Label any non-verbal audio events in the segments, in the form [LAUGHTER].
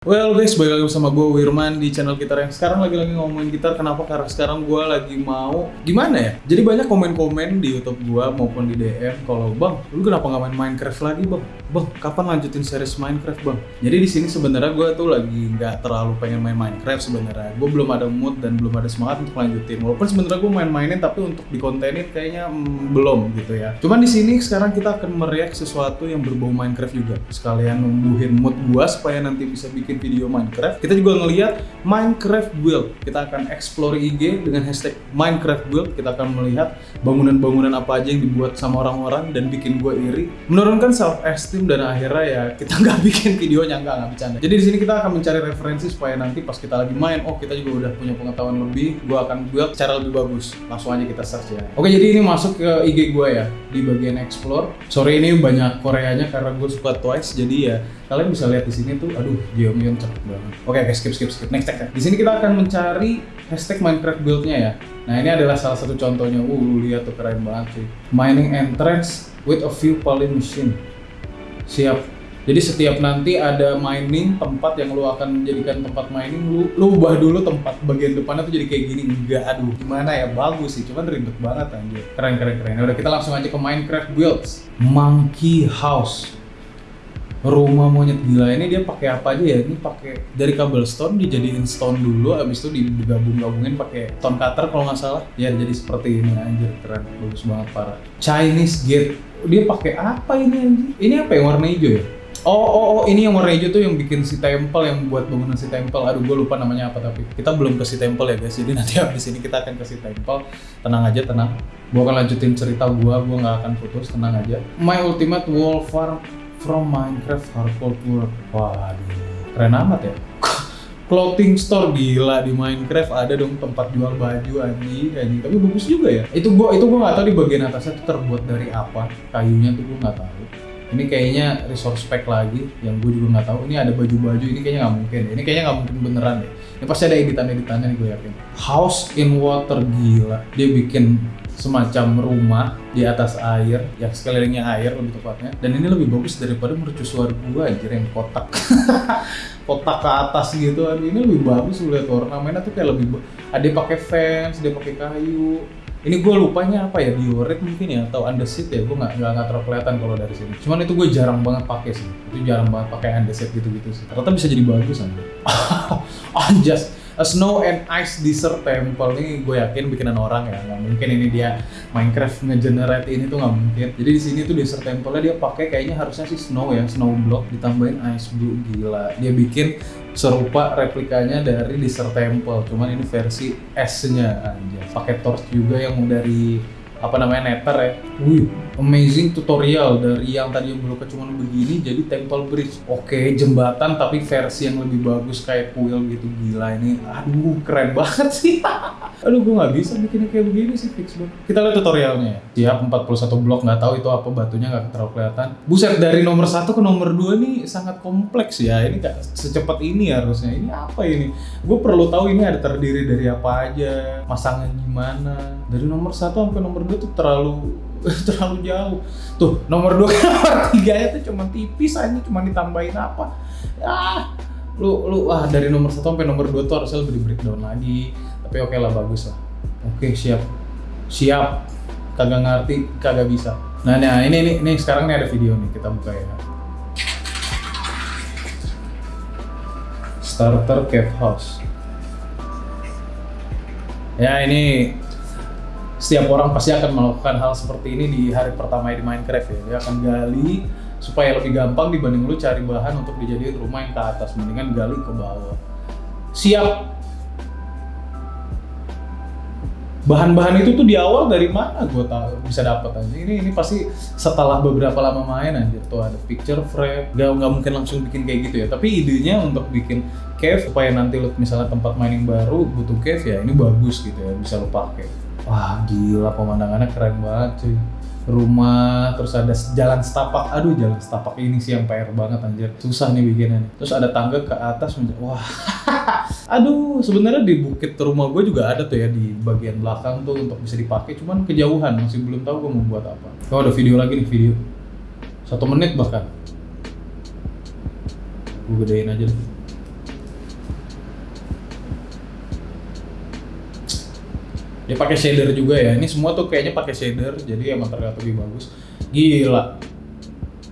Well guys, balik lagi bersama gue Wirman di channel gitar yang sekarang lagi-lagi ngomongin gitar Kenapa? Karena sekarang gue lagi mau Gimana ya? Jadi banyak komen-komen di Youtube gue maupun di DM Kalau bang, lu kenapa nggak main Minecraft lagi bang? Bang, kapan lanjutin series Minecraft bang? Jadi di sini sebenarnya gue tuh lagi nggak terlalu pengen main Minecraft sebenarnya Gue belum ada mood dan belum ada semangat untuk lanjutin Walaupun sebenarnya gue main-mainin tapi untuk dikontenin kayaknya mm, belum gitu ya Cuman di sini sekarang kita akan meriak sesuatu yang berbau Minecraft juga Sekalian numbuhin mood gue supaya nanti bisa bikin video Minecraft, kita juga ngelihat Minecraft build. Kita akan explore IG dengan hashtag Minecraft build. Kita akan melihat bangunan-bangunan apa aja yang dibuat sama orang-orang dan bikin gue iri. Menurunkan self dan akhirnya ya kita [LAUGHS] nggak bikin videonya nggak nggak bercanda. Jadi di sini kita akan mencari referensi supaya nanti pas kita lagi main, oh kita juga udah punya pengetahuan lebih. Gue akan build cara lebih bagus. Langsung aja kita search ya. Oke jadi ini masuk ke IG gue ya di bagian explore. Sorry ini banyak Koreanya karena gue suka Twice jadi ya kalian bisa lihat di sini tuh aduh Jeongyeon cepet banget oke okay, skip skip skip next next di sini kita akan mencari hashtag Minecraft buildnya ya nah ini adalah salah satu contohnya uh lihat tuh keren banget sih mining entrance with a few poly machine siap. Jadi setiap nanti ada mining tempat yang lu akan menjadikan tempat mining lu lu ubah dulu tempat bagian depannya tuh jadi kayak gini. Enggak aduh gimana ya? Bagus sih cuman ribet banget anjir. Keren keren keren. Udah kita langsung aja ke Minecraft builds. Monkey house rumah monyet gila ini dia pakai apa aja ya? Ini pakai dari cobblestone dijadiin stone dulu, abis itu digabung-gabungin pakai stone cutter kalau nggak salah. Ya jadi seperti ini anjir keren, bagus banget parah. Chinese gate, dia pakai apa ini anjir? Ini apa yang warna hijau ya? Oh, oh, oh, ini yang warna hijau tuh yang bikin si temple yang buat bangunan si temple. Aduh, gue lupa namanya apa tapi kita belum ke si temple ya guys. Jadi nanti [LAUGHS] habis ini kita akan ke si temple. Tenang aja, tenang. Gue akan lanjutin cerita gue, gue nggak akan putus, tenang aja. My ultimate wall farm from Minecraft Hardcore Tour. Waduh, keren amat ya. [LAUGHS] Clothing store gila di Minecraft ada dong tempat jual baju anjing anjing. Tapi bagus juga ya. Itu gua itu gua nggak tahu di bagian atasnya itu terbuat dari apa. Kayunya tuh gua nggak tahu. Ini kayaknya resource pack lagi yang gue juga nggak tahu. Ini ada baju-baju ini kayaknya nggak mungkin. Ini kayaknya nggak mungkin beneran deh. Ini pasti ada editan-editannya nih gue yakin. House in water gila. Dia bikin semacam rumah di atas air, yang sekelilingnya air lebih tepatnya. Dan ini lebih bagus daripada mercusuar gua anjir yang kotak. [LAUGHS] kotak ke atas gitu. Ini lebih bagus lihat ornamennya tuh kayak lebih ada pakai fans, dia pakai kayu. Ini gue lupanya apa ya diorit mungkin ya atau underseat ya gue nggak nggak terlalu kelihatan kalau dari sini. Cuman itu gue jarang banget pakai sih. Itu jarang banget pakai underseat gitu-gitu sih. Ternyata bisa jadi bagus aja. [LAUGHS] Anjas A Snow and Ice Desert Temple. Ini gue yakin bikinan orang ya nggak mungkin ini dia Minecraft ngegenerate ini tuh nggak mungkin. Jadi di sini tuh Desert Temple dia pakai kayaknya harusnya sih snow ya snow block ditambahin ice blue gila. Dia bikin serupa replikanya dari Desert Temple cuman ini versi S-nya aja. Pakai torch juga yang dari apa namanya nether ya. Wih, amazing tutorial dari yang tadi yang cuma begini jadi temple bridge. Oke, jembatan tapi versi yang lebih bagus kayak kuil gitu gila ini. Aduh, keren banget sih. [LAUGHS] Aduh, gue nggak bisa bikinnya kayak begini sih fix banget. Kita lihat tutorialnya ya. Siap 41 blok nggak tahu itu apa batunya nggak terlalu kelihatan. Buset dari nomor satu ke nomor 2 nih sangat kompleks ya. Ini gak secepat ini harusnya. Ini apa ini? Gue perlu tahu ini ada terdiri dari apa aja, masangnya gimana. Dari nomor satu sampai nomor gue tuh terlalu [LAUGHS] terlalu jauh. Tuh, nomor 2 [LAUGHS] nomor 3 nya tuh cuma tipis aja, cuma ditambahin apa. Ah, lu lu ah dari nomor 1 sampai nomor 2 tuh harusnya lebih di breakdown lagi. Tapi oke okay lah bagus lah. Oke, okay, siap. Siap. Kagak ngerti, kagak bisa. Nah, nah ini ini ini sekarang nih ada video nih, kita buka ya. Starter Cave House. Ya, ini setiap orang pasti akan melakukan hal seperti ini di hari pertama di Minecraft ya. Dia akan gali supaya lebih gampang dibanding lu cari bahan untuk dijadiin rumah yang ke atas. Mendingan gali ke bawah. Siap. Bahan-bahan itu tuh di awal dari mana gue tahu bisa dapat aja. Ini ini pasti setelah beberapa lama main aja tuh ada picture frame. Gak nggak mungkin langsung bikin kayak gitu ya. Tapi idenya untuk bikin cave supaya nanti lu misalnya tempat mining baru butuh cave ya ini bagus gitu ya bisa lu pakai. Wah gila pemandangannya keren banget cuy. Rumah terus ada jalan setapak. Aduh jalan setapak ini sih yang PR banget anjir. Susah nih bikinnya terus ada tangga ke atas wah. [LAUGHS] Aduh sebenarnya di bukit rumah gue juga ada tuh ya di bagian belakang tuh untuk bisa dipakai. Cuman kejauhan masih belum tahu gue mau buat apa. Oh ada video lagi nih video. Satu menit bahkan. Gue gedein aja deh dia pakai shader juga ya. Ini semua tuh kayaknya pakai shader jadi emang terlihat lebih bagus. Gila.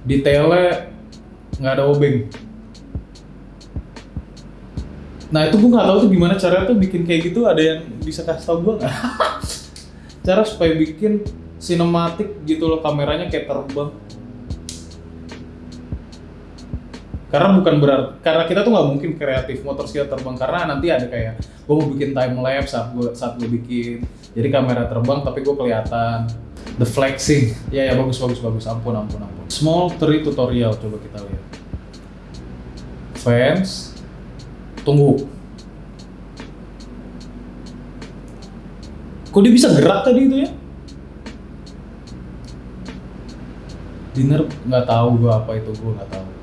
Detailnya nggak ada obeng. Nah itu gue nggak tahu tuh gimana caranya tuh bikin kayak gitu. Ada yang bisa kasih tau gue nggak? [LAUGHS] Cara supaya bikin sinematik gitu loh kameranya kayak terbang karena bukan berarti karena kita tuh nggak mungkin kreatif motor skill terbang karena nanti ada kayak gue mau bikin time lapse saat gue saat gue bikin. Jadi kamera terbang tapi gue kelihatan. The flexing. Ya ya bagus bagus bagus. Ampun ampun ampun. Small tree tutorial coba kita lihat. Fans tunggu. Kok dia bisa gerak tadi itu ya? Dinner nggak tahu gue apa itu gue nggak tahu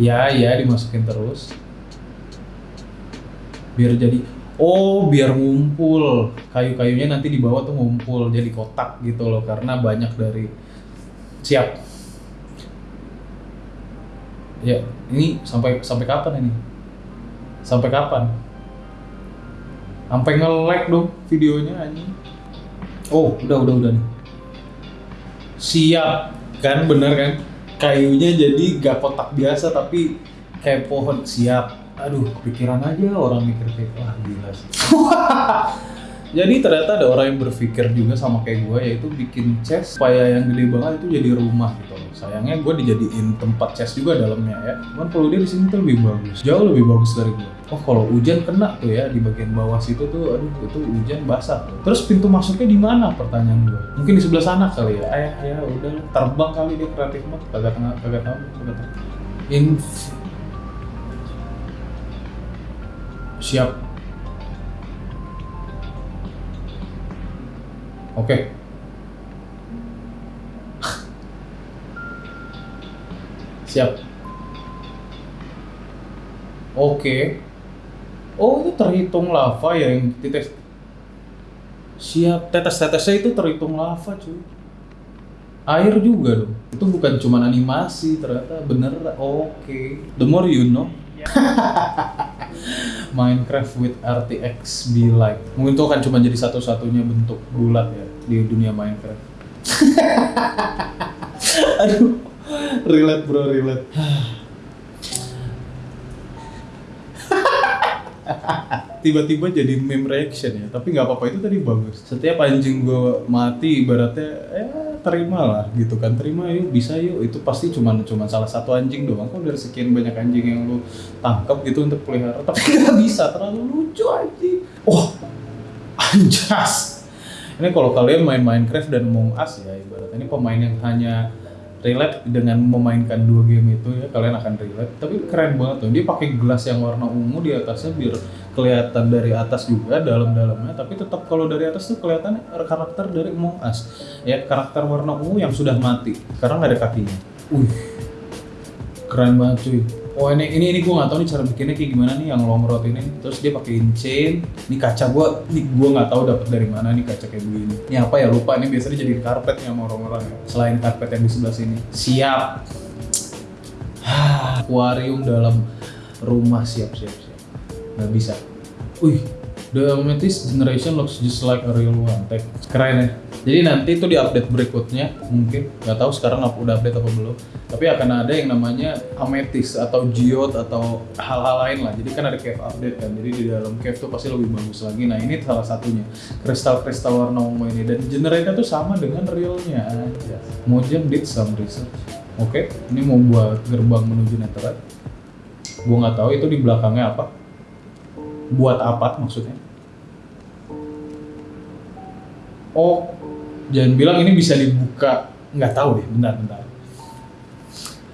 ya ya dimasukin terus. Biar jadi oh biar ngumpul. Kayu-kayunya nanti di bawah tuh ngumpul jadi kotak gitu loh karena banyak dari siap. Ya ini sampai sampai kapan ini? Sampai kapan? Sampai nge-lag dong videonya anjing. Oh udah udah udah nih. Siap. Kan bener kan kayunya jadi gak kotak biasa tapi kayak pohon siap. Aduh pikiran aja orang mikir kayak wah gila [LAUGHS] jadi ternyata ada orang yang berpikir juga sama kayak gue yaitu bikin chest supaya yang gede banget itu jadi rumah gitu loh. Sayangnya gue dijadiin tempat chest juga dalamnya ya. Cuman kalau dia di sini tuh lebih bagus jauh lebih bagus dari gue oh kalau hujan kena tuh ya di bagian bawah situ tuh aduh itu hujan basah tuh. terus pintu masuknya di mana pertanyaan gue mungkin di sebelah sana kali ya ayah ya udah terbang kali dia kreatif banget kagak tengah kagak tahu kagak tahu Inf siap Oke. [LAUGHS] Siap. Oke. Oh, itu terhitung lava ya yang tites. Siap. Tetes-tetesnya itu terhitung lava, cuy. Air juga dong. Itu bukan cuma animasi, ternyata bener. Oke. The more you know. [LAUGHS] Minecraft with RTX be like. Mungkin itu akan cuma jadi satu-satunya bentuk bulat ya di dunia Minecraft. [LAUGHS] Aduh, relate bro, relate. [SIGHS] Tiba-tiba jadi meme reaction ya, tapi nggak apa-apa itu tadi bagus. Setiap anjing gue mati, ibaratnya ya terima lah gitu kan, terima yuk bisa yuk. Itu pasti cuma cuma salah satu anjing doang. Kok dari sekian banyak anjing yang lu tangkap gitu untuk pelihara, tapi [LAUGHS] nggak bisa terlalu lucu anjing. Oh, anjas. Ini kalau kalian main Minecraft dan Among Us ya ibaratnya ini pemain yang hanya relate dengan memainkan dua game itu ya kalian akan relate. Tapi keren banget tuh dia pakai gelas yang warna ungu di atasnya biar kelihatan dari atas juga dalam-dalamnya. Tapi tetap kalau dari atas tuh kelihatan karakter dari Among Us. Ya karakter warna ungu yang sudah mati karena nggak ada kakinya. Uh keren banget cuy Oh ini ini ini gue nggak tahu nih cara bikinnya kayak gimana nih yang long rod ini. Terus dia pakein chain. Ini kaca gue, ini gue nggak tahu dapat dari mana nih kaca kayak begini. Ini apa ya lupa. Ini biasanya jadi karpet nih sama orang-orang ya. Selain karpet yang di sebelah sini. Siap. [SIGHS] Aquarium dalam rumah siap siap siap. Nggak bisa. Wih, The Amethyst Generation looks just like a real one. Tech. Keren ya. Jadi nanti itu di update berikutnya mungkin nggak tahu sekarang udah update apa belum. Tapi akan ada yang namanya amethyst atau geode atau hal-hal lain lah. Jadi kan ada cave update kan. Jadi di dalam cave tuh pasti lebih bagus lagi. Nah ini salah satunya kristal-kristal warna ungu ini dan generator tuh sama dengan realnya aja. Mojang did some research. Oke, ini mau buat gerbang menuju Netherite. Gua nggak tahu itu di belakangnya apa. Buat apa maksudnya? Oh, jangan bilang ini bisa dibuka. Nggak tahu deh, bentar, bentar.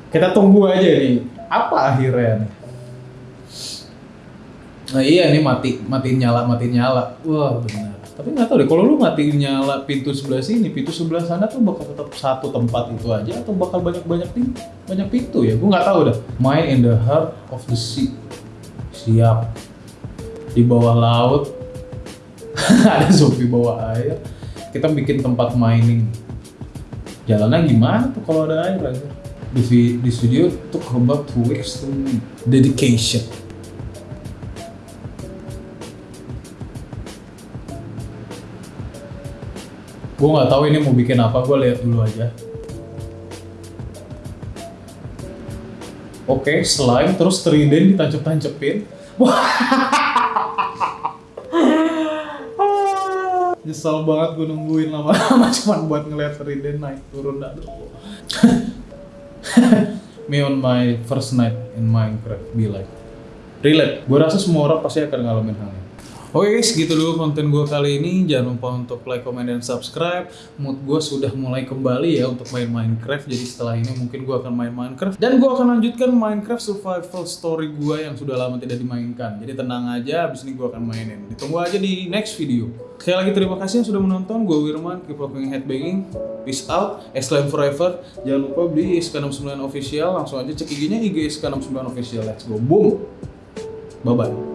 Kita tunggu aja nih, apa akhirnya nih? Nah iya nih mati, mati nyala, mati nyala. Wah benar. Tapi nggak tahu deh, kalau lu mati nyala pintu sebelah sini, pintu sebelah sana tuh bakal tetap satu tempat itu aja atau bakal banyak-banyak pintu, banyak pintu ya? Gue nggak tahu dah. Mine in the heart of the sea. Siap. Di bawah laut, [LAUGHS] ada zombie bawah air. Kita bikin tempat mining. Jalannya gimana tuh kalau ada air aja? Di, di studio took about two weeks dedication. Gue nggak tahu ini mau bikin apa, gue lihat dulu aja. Oke, slime terus trident ditancep-tancepin. [LAUGHS] [LAUGHS] Nyesel banget gue nungguin lama-lama [LAUGHS] cuman buat ngeliat trident naik turun dah. [LAUGHS] Me on my first night in Minecraft be like. Relate. Gue rasa semua orang pasti akan ngalamin hal ini. Oke guys, gitu dulu konten gue kali ini. Jangan lupa untuk like, comment, dan subscribe. Mood gue sudah mulai kembali ya untuk main Minecraft. Jadi setelah ini mungkin gue akan main Minecraft. Dan gue akan lanjutkan Minecraft survival story gue yang sudah lama tidak dimainkan. Jadi tenang aja, abis ini gue akan mainin. Ditunggu aja di next video. Sekali lagi terima kasih yang sudah menonton. Gue Wirman, keep rocking headbanging. Peace out, Islam forever. Jangan lupa beli SK69 official. Langsung aja cek IG-nya IG SK69 official. Let's go, boom. Bye-bye.